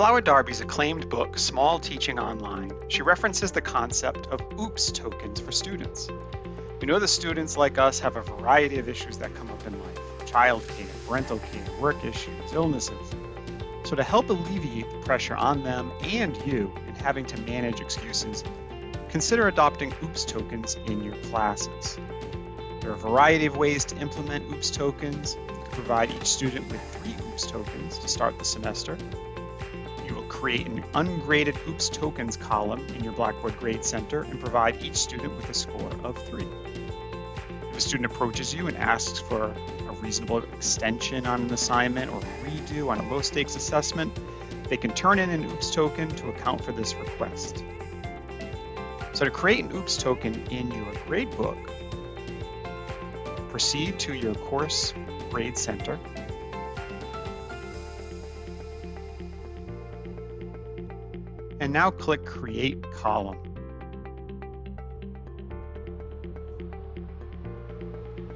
Flower Darby's acclaimed book, Small Teaching Online, she references the concept of OOPS tokens for students. We know that students like us have a variety of issues that come up in life childcare, parental care, work issues, illnesses. So, to help alleviate the pressure on them and you in having to manage excuses, consider adopting OOPS tokens in your classes. There are a variety of ways to implement OOPS tokens. You can provide each student with three OOPS tokens to start the semester. Create an ungraded OOPS tokens column in your Blackboard Grade Center and provide each student with a score of three. If a student approaches you and asks for a reasonable extension on an assignment or redo on a low stakes assessment, they can turn in an OOPS token to account for this request. So to create an OOPS token in your gradebook, proceed to your course grade center. Now click Create Column.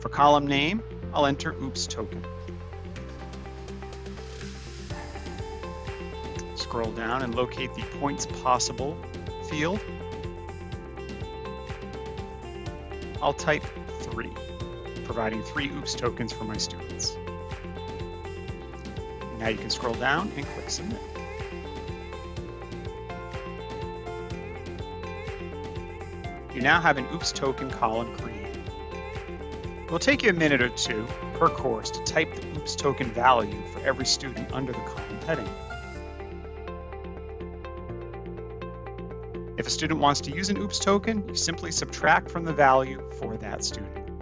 For column name, I'll enter OOPS token. Scroll down and locate the points possible field. I'll type three providing three OOPS tokens for my students. Now you can scroll down and click Submit. You now have an OOPS token column created. It will take you a minute or two per course to type the OOPS token value for every student under the column heading. If a student wants to use an OOPS token, you simply subtract from the value for that student.